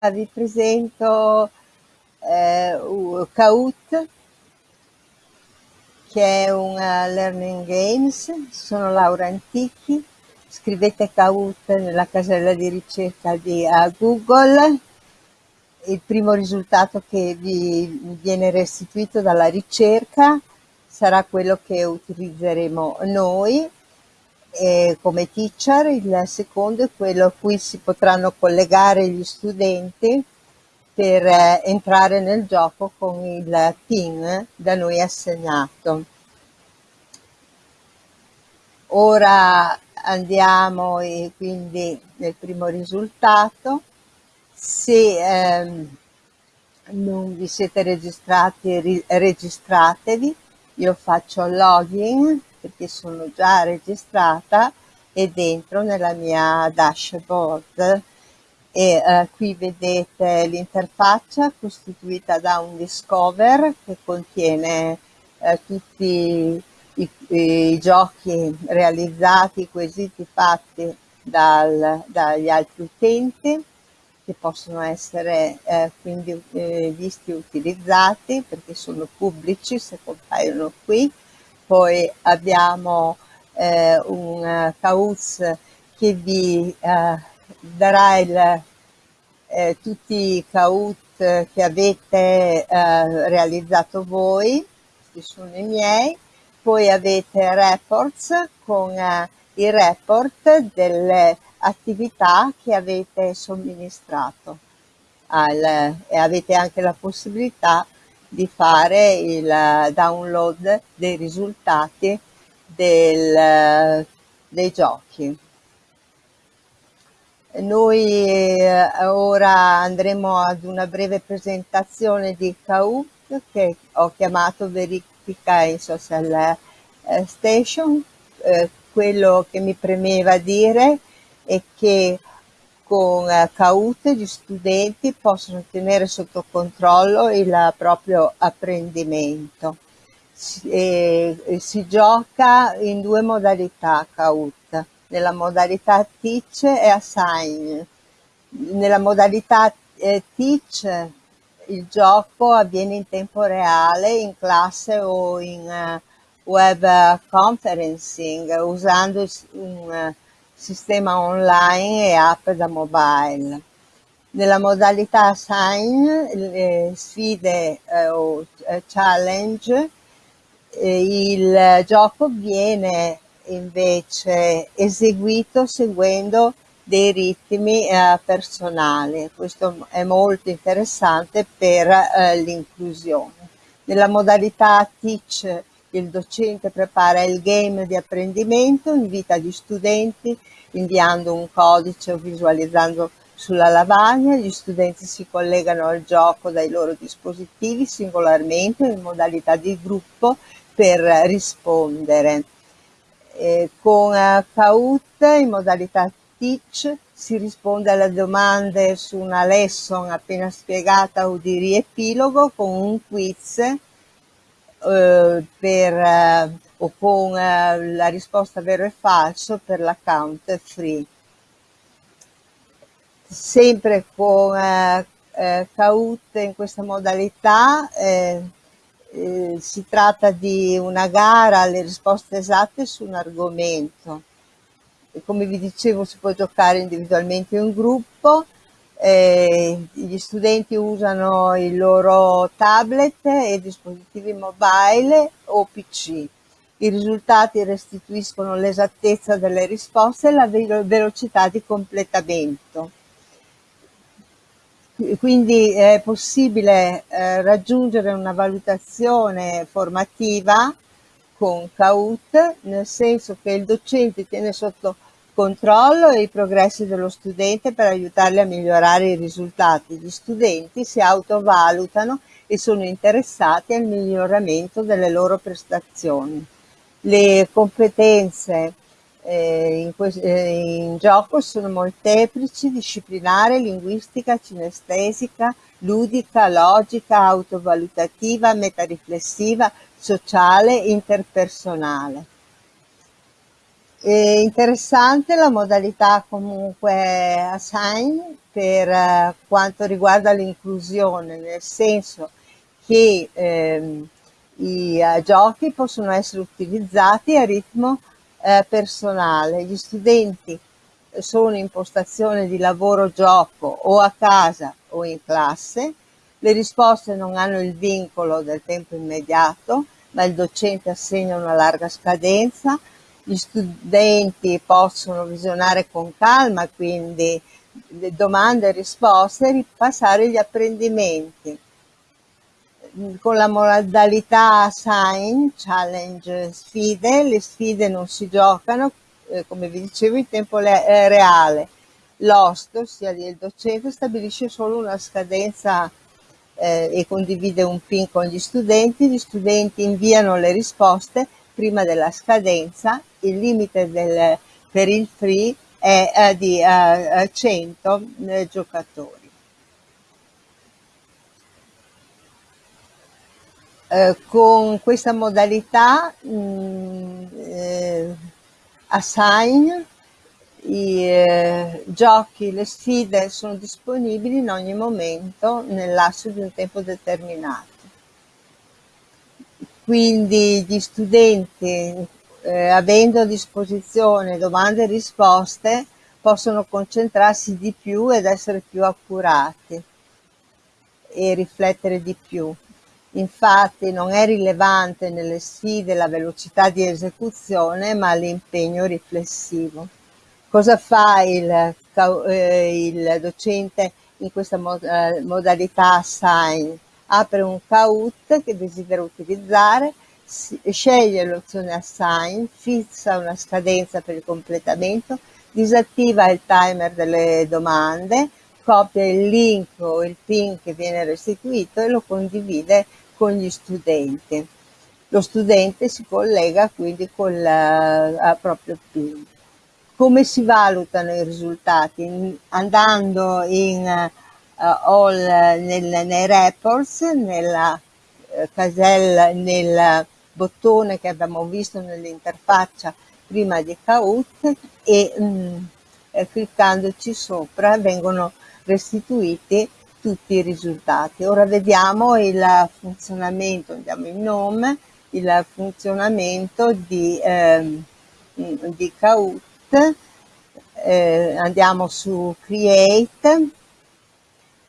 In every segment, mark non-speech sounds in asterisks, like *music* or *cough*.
vi presento eh, che è un uh, learning games, sono Laura Antichi, scrivete Kahoot nella casella di ricerca di uh, Google, il primo risultato che vi viene restituito dalla ricerca sarà quello che utilizzeremo noi eh, come teacher, il secondo è quello a cui si potranno collegare gli studenti per eh, entrare nel gioco con il PIN da noi assegnato. Ora andiamo e quindi nel primo risultato. Se ehm, non vi siete registrati, registratevi. Io faccio login perché sono già registrata e dentro nella mia dashboard. E eh, qui vedete l'interfaccia costituita da un discover che contiene eh, tutti i, i, giochi realizzati, i quesiti fatti dal, dagli altri utenti che possono essere eh, quindi eh, visti e utilizzati perché sono pubblici se compaiono qui poi abbiamo eh, un uh, Cauz che vi uh, darà il, eh, tutti i Kaut che avete eh, realizzato voi, questi sono i miei, poi avete reports con eh, i report delle attività che avete somministrato al, e avete anche la possibilità di fare il download dei risultati del, dei giochi. Noi eh, ora andremo ad una breve presentazione di Kahoot che ho chiamato verifica in social eh, station. Eh, quello che mi premeva dire è che con eh, Kahoot gli studenti possono tenere sotto controllo il proprio apprendimento. Si, eh, si gioca in due modalità Kahoot, nella modalità teach e assign. Nella modalità eh, teach il gioco avviene in tempo reale in classe o in uh, web conferencing usando un sistema online e app da mobile. Nella modalità Sign, le sfide eh, o eh, challenge, eh, il gioco viene invece eseguito seguendo dei ritmi eh, personali. Questo è molto interessante per eh, l'inclusione. Nella modalità Teach il docente prepara il game di apprendimento, invita gli studenti inviando un codice o visualizzando sulla lavagna, gli studenti si collegano al gioco dai loro dispositivi singolarmente in modalità di gruppo per rispondere. Eh, con Kahoot in modalità Teach si risponde alle domande su una lesson appena spiegata o di riepilogo con un quiz eh, eh, o con eh, la risposta vero e falso per l'account free. Sempre con eh, Kahoot in questa modalità si tratta di una gara alle risposte esatte su un argomento. E come vi dicevo si può giocare individualmente in gruppo, eh, gli studenti usano i loro tablet e dispositivi mobile o PC. I risultati restituiscono l'esattezza delle risposte e la velocità di completamento. Quindi è possibile eh, raggiungere una valutazione formativa con Kahoot, nel senso che il docente tiene sotto controllo e i progressi dello studente per aiutarli a migliorare i risultati. Gli studenti si autovalutano e sono interessati al miglioramento delle loro prestazioni. Le competenze eh, in, eh, in, gioco sono molteplici, disciplinare, linguistica, cinestesica, ludica, logica, autovalutativa, metariflessiva, sociale, interpersonale. È interessante la modalità comunque assign per eh, quanto riguarda l'inclusione, nel senso che ehm, i uh, giochi possono essere utilizzati a ritmo eh, personale. Gli studenti sono in postazione di lavoro gioco o a casa o in classe, le risposte non hanno il vincolo del tempo immediato, ma il docente assegna una larga scadenza, gli studenti possono visionare con calma quindi le domande e risposte e ripassare gli apprendimenti con la modalità assign, challenge, sfide, le sfide non si giocano, eh, come vi dicevo, in tempo eh, reale. L'host, ossia il docente, stabilisce solo una scadenza eh, e condivide un pin con gli studenti, gli studenti inviano le risposte prima della scadenza, il limite del, per il free è eh, di 100 eh, giocatori. Eh, con questa modalità mh, mm, eh, assign i eh, giochi, le sfide sono disponibili in ogni momento nel lasso di un tempo determinato. Quindi gli studenti, eh, avendo a disposizione domande e risposte, possono concentrarsi di più ed essere più accurati e riflettere di più. Infatti non è rilevante nelle sfide la velocità di esecuzione, ma l'impegno riflessivo. Cosa fa il, eh, il docente in questa eh, modalità assign? Apre un Kahoot che desidera utilizzare, sceglie l'opzione assign, fissa una scadenza per il completamento, disattiva il timer delle domande, copia il link o il pin che viene restituito e lo condivide con gli studenti. Lo studente si collega quindi con il proprio PIN. Come si valutano i risultati? Andando in uh, all nel, nei reports, nella uh, casella, nel bottone che abbiamo visto nell'interfaccia prima di Kahoot e mh, mm, eh, cliccandoci sopra vengono restituiti tutti i risultati. Ora vediamo il funzionamento, andiamo in nome, il funzionamento di, eh, di Kahoot, eh, andiamo su Create,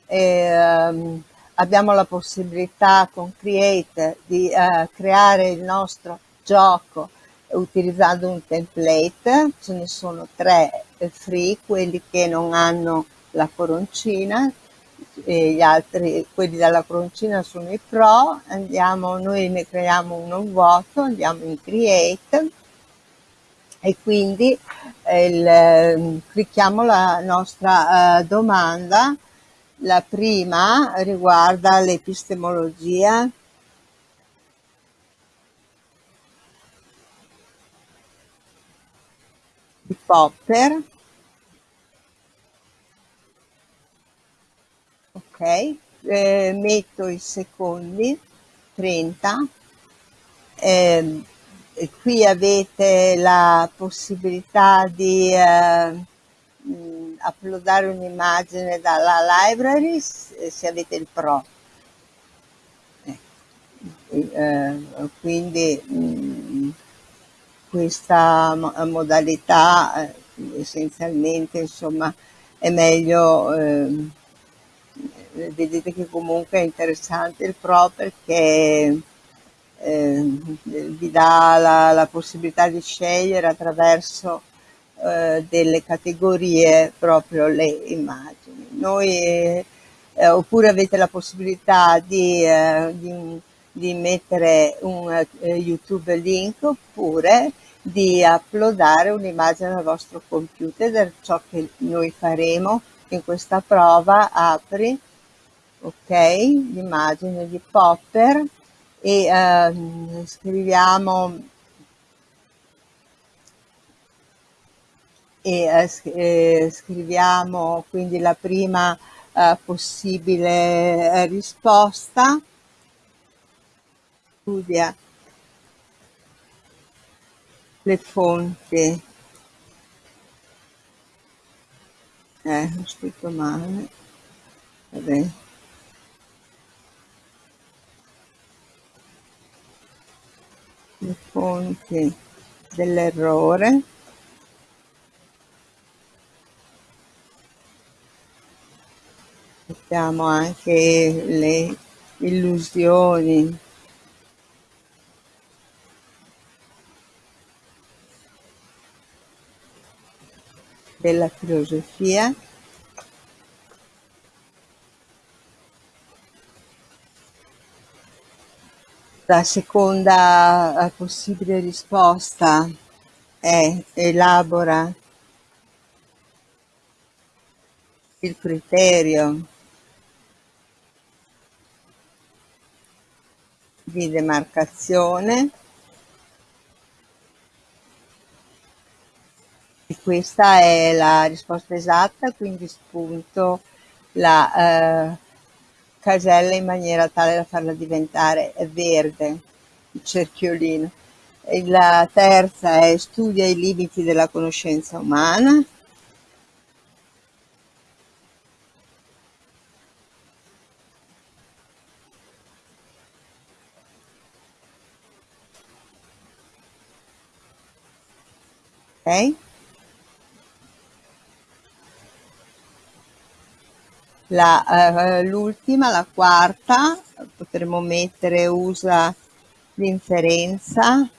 eh, abbiamo la possibilità con Create di eh, creare il nostro gioco utilizzando un template, ce ne sono tre free, quelli che non hanno la coroncina, e gli altri, quelli della croncina sono i pro, andiamo, noi ne creiamo uno vuoto, andiamo in create e quindi il, ehm, clicchiamo la nostra uh, domanda. La prima riguarda l'epistemologia. Popper. Ok eh, metto i secondi 30 eh, qui avete la possibilità di eh, uploadare un'immagine dalla library se avete il pro. Eh, quindi mh, questa modalità eh, essenzialmente insomma è meglio ehm, vedete che comunque è interessante il Pro perché eh, vi dà la, la, possibilità di scegliere attraverso eh, delle categorie proprio le immagini. Noi, eh, oppure avete la possibilità di, eh, di, di mettere un eh, YouTube link oppure di uploadare un'immagine al vostro computer ciò che noi faremo in questa prova apri ok l'immagine di Popper e ehm, scriviamo e eh, eh, scriviamo quindi la prima eh, possibile eh, risposta. Studia le fonti. Eh, ho scritto male. Vabbè. Le fonti dell'errore. Mettiamo anche le illusioni. Della filosofia. La seconda possibile risposta è elabora il criterio di demarcazione e questa è la risposta esatta, quindi spunto la eh, casella in maniera tale da farla diventare verde, il cerchiolino. E la terza è studia i limiti della conoscenza umana. Okay. La, eh, l'ultima, la quarta, potremmo mettere usa l'inferenza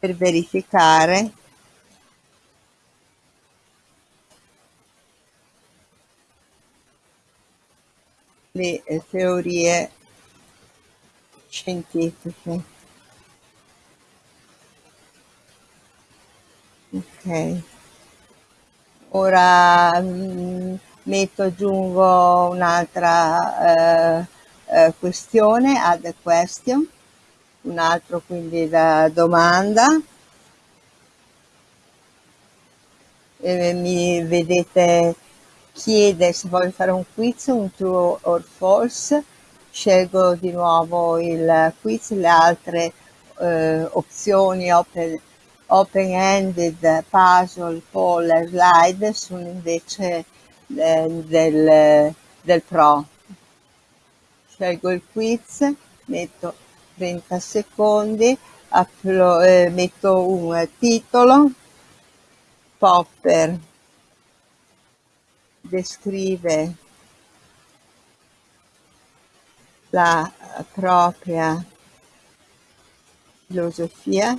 per verificare le eh, teorie scientifiche. Ok. Ora mh, mm, metto, aggiungo un'altra eh, eh, questione, add a question, un altro quindi da domanda. E mi vedete chiede se voglio fare un quiz, un true or false, scelgo di nuovo il quiz, le altre eh, opzioni open open-ended, puzzle, e slide sono invece eh, del, del Pro. Scelgo il quiz, metto 30 secondi, upload, eh, metto un titolo, Popper descrive la propria filosofia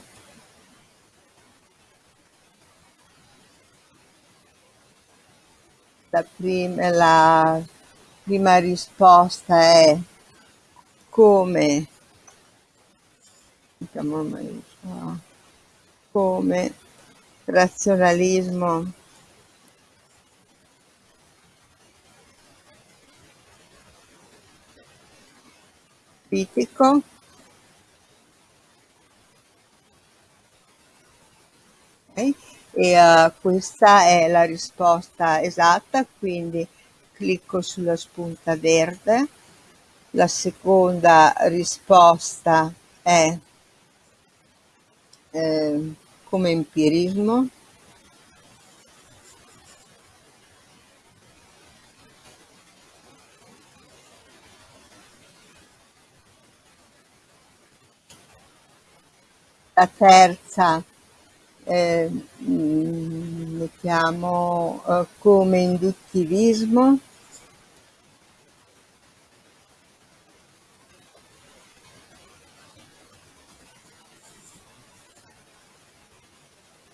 la prima, la prima risposta è come, diciamo, come razionalismo critico okay e uh, questa è la risposta esatta, quindi clicco sulla spunta verde. La seconda risposta è eh, come empirismo. La terza eh, mettiamo eh, come induttivismo.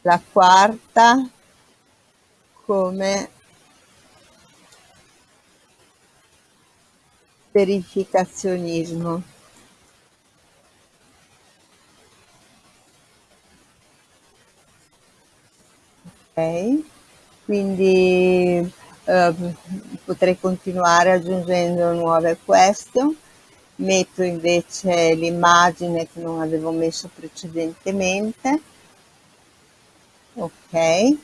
La quarta come verificazionismo quindi eh, potrei continuare aggiungendo nuove question. Metto invece l'immagine che non avevo messo precedentemente. Ok.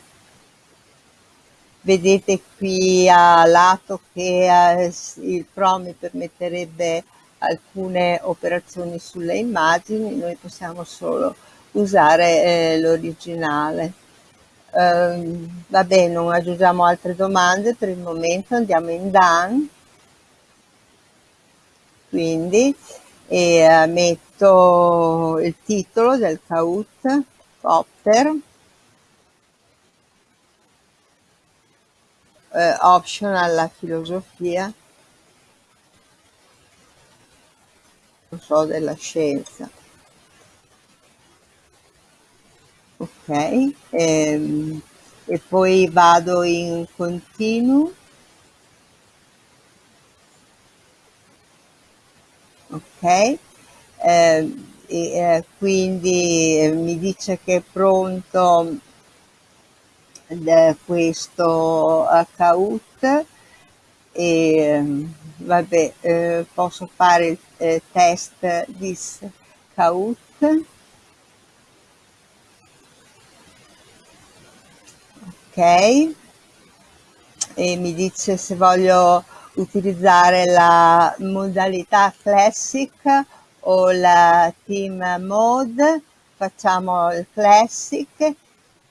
Vedete qui a lato che eh, il Pro mi permetterebbe alcune operazioni sulle immagini, noi possiamo solo usare eh, l'originale. Uh, vabbè, non aggiungiamo altre domande per il momento, andiamo in Done. Quindi, e uh, metto il titolo del CAUT, Popper, uh, option alla filosofia, non so, della scienza. Ok ehm, e poi vado in continuo. Ok eh, e eh, quindi eh, mi dice che è pronto questo account e ehm, vabbè eh, posso fare il eh, test di scout e mi dice se voglio utilizzare la modalità classic o la team mode. Facciamo il classic.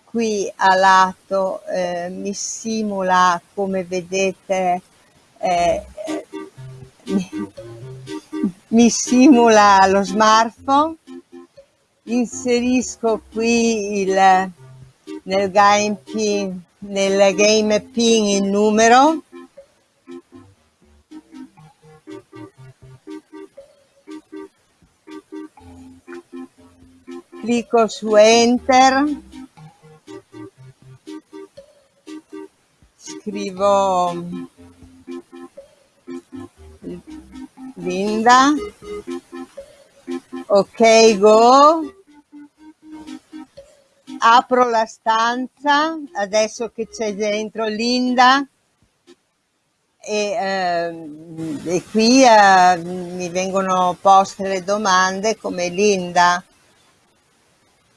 Qui a lato eh, mi simula come vedete eh, mi *laughs* simula lo smartphone. Inserisco qui il nel game pin, nel game pin il numero. Clicco su enter. Scrivo Linda. Ok go apro la stanza adesso che c'è dentro Linda. E, eh, e qui eh, mi vengono poste le domande come Linda.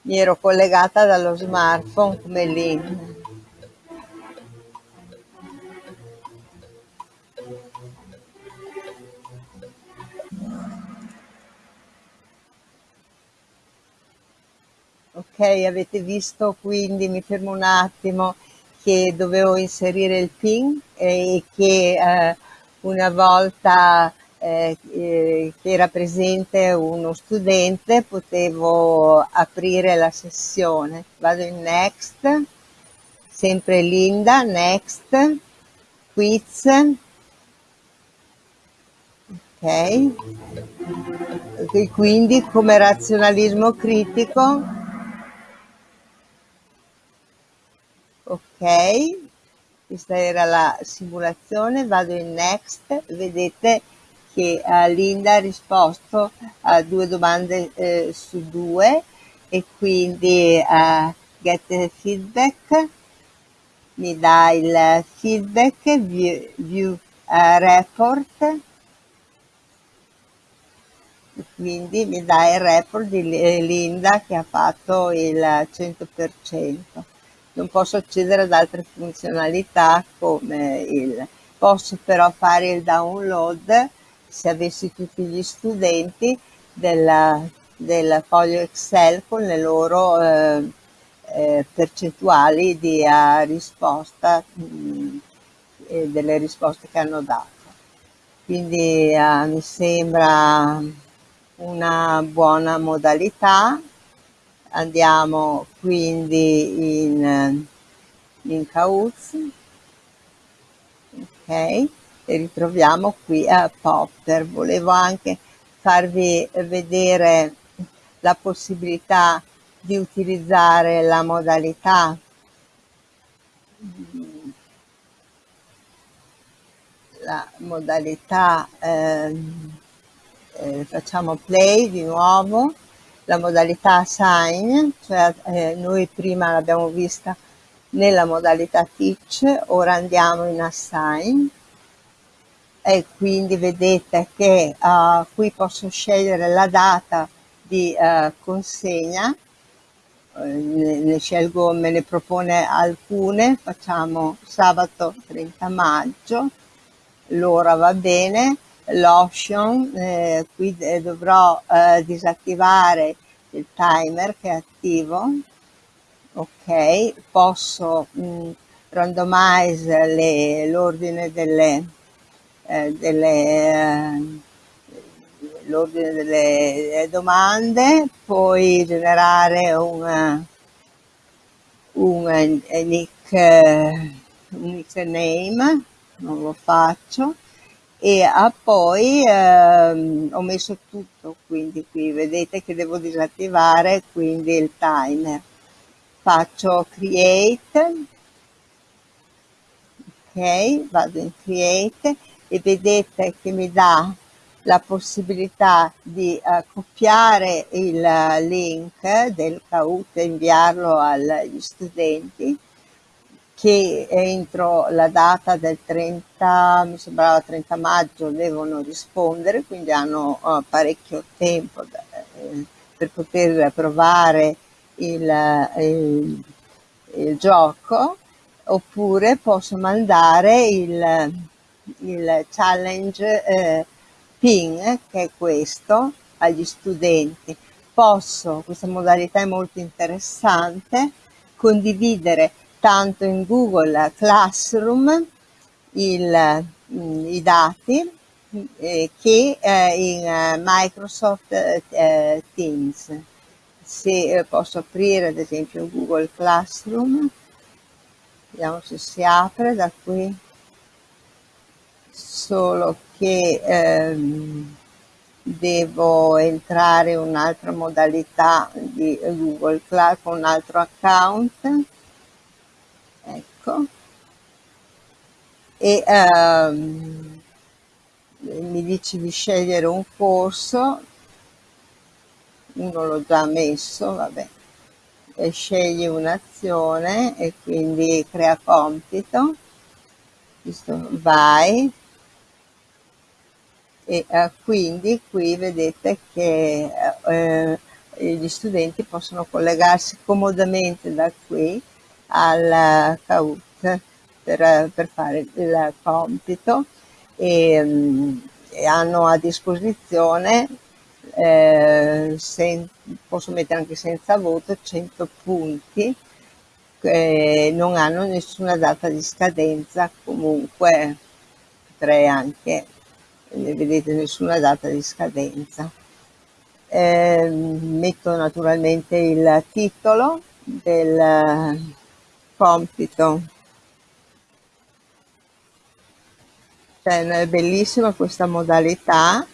Mi ero collegata dallo smartphone come Linda ok avete visto quindi mi fermo un attimo che dovevo inserire il pin e che eh, una volta eh, eh, che era presente uno studente potevo aprire la sessione. Vado in next sempre Linda next quiz. Ok. Quindi come razionalismo critico ok questa era la simulazione vado in next vedete che uh, Linda ha risposto a due domande eh, su due e quindi uh, get feedback. Mi dà il feedback view, view uh, report. Quindi mi dà il report di Linda che ha fatto il 100% non posso accedere ad altre funzionalità come il posso però fare il download se avessi tutti gli studenti della, del foglio Excel con le loro eh, eh, percentuali di uh, risposta mh, mm, e delle risposte che hanno dato. Quindi uh, mi sembra una buona modalità andiamo quindi in, in Cauz ok e ritroviamo qui a Popper volevo anche farvi vedere la possibilità di utilizzare la modalità. La modalità eh, eh, facciamo play di nuovo la modalità assign, cioè eh, noi prima l'abbiamo vista nella modalità teach, ora andiamo in assign. E quindi vedete che uh, qui posso scegliere la data di uh, consegna, uh, ne, ne, scelgo, me ne propone alcune, facciamo sabato 30 maggio, l'ora va bene, l'option, eh, qui dovrò eh, disattivare il timer che è attivo, ok, posso mh, randomize l'ordine delle, eh, delle eh, delle domande, poi generare un, un, nick, un nickname, non lo faccio, e ah, poi ehm, ho messo tutto, quindi qui vedete che devo disattivare quindi il timer. Faccio create, ok, vado in create e vedete che mi dà la possibilità di uh, copiare il link del Kahoot e inviarlo agli studenti che entro la data del 30, mi sembrava 30 maggio, devono rispondere, quindi hanno uh, parecchio tempo da, eh, per poter provare il, il, il, gioco, oppure posso mandare il, il challenge eh, PIN, che è questo, agli studenti. Posso, questa modalità è molto interessante, condividere tanto in Google Classroom il, mm, i dati eh, che eh, in eh, Microsoft Teams. Se posso aprire ad esempio Google Classroom, vediamo se si apre da qui, solo che ehm, devo entrare in un'altra modalità di Google Cloud con un altro account ecco. E ehm, mi dice di scegliere un corso? Uno l'ho già messo vabbè. E scegli un'azione e quindi crea compito. Vai. E eh, quindi qui vedete che eh, gli studenti possono collegarsi comodamente da qui al Kahoot per, per fare il compito e, e hanno a disposizione eh, sen, posso mettere anche senza voto 100 punti eh, non hanno nessuna data di scadenza comunque potrei anche ne vedete nessuna data di scadenza. Eh, metto naturalmente il titolo del compito. Cioè, è bellissima questa modalità.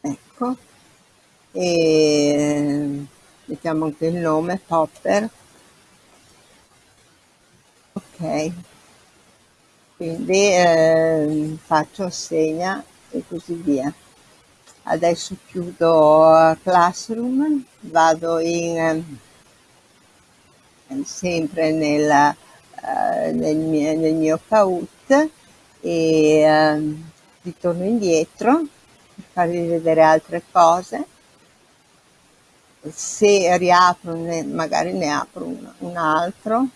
Ecco. E mettiamo anche il nome Popper ok quindi eh, faccio assegna e così via. Adesso chiudo classroom vado in eh, sempre nella, eh, nel, mio, nel mio Kahoot e eh, ritorno indietro per farvi vedere altre cose. Se riapro ne, magari ne apro un, un altro.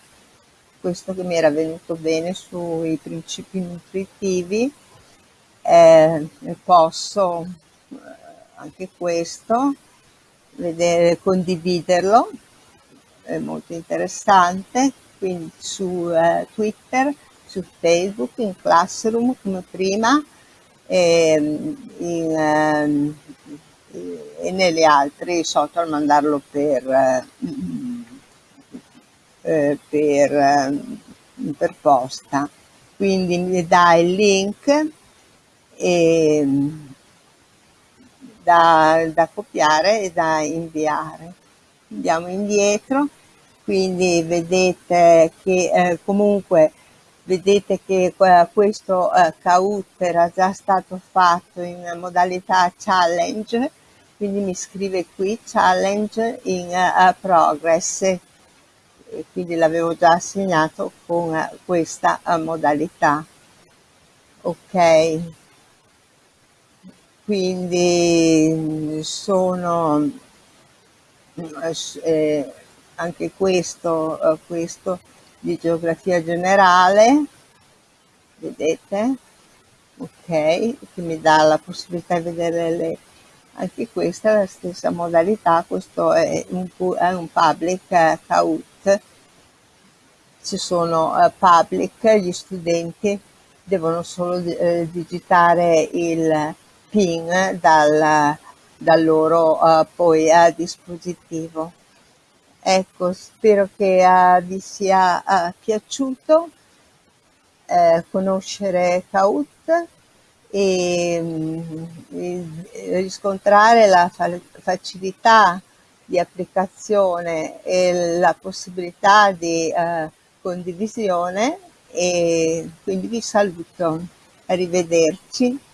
Questo che mi era venuto bene sui principi nutritivi eh, posso eh, anche questo vedere condividerlo è molto interessante quindi su eh, twitter su facebook in classroom come prima ehm, in, ehm, e negli altri social mandarlo per, eh, eh, per, eh, per posta. Quindi mi dà il link e, da, da copiare e da inviare. Andiamo indietro, quindi vedete che eh, comunque vedete che questo eh, Kahoot era già stato fatto in modalità challenge quindi mi scrive qui challenge in uh, progress. E quindi l'avevo già assegnato con uh, questa uh, modalità. Ok quindi sono eh, anche questo, questo di geografia generale vedete? Ok, che mi dà la possibilità di vedere le... Anche questa la stessa modalità, questo è un, è un public eh, Kahoot. Ci sono eh, public, gli studenti devono solo eh, digitare il PIN dal, dal loro uh, poi uh, dispositivo. Ecco, spero che vi sia piaciuto eh, conoscere Kahoot e, mm, riscontrare la fa facilità di applicazione e la possibilità di condivisione e quindi vi saluto, arrivederci.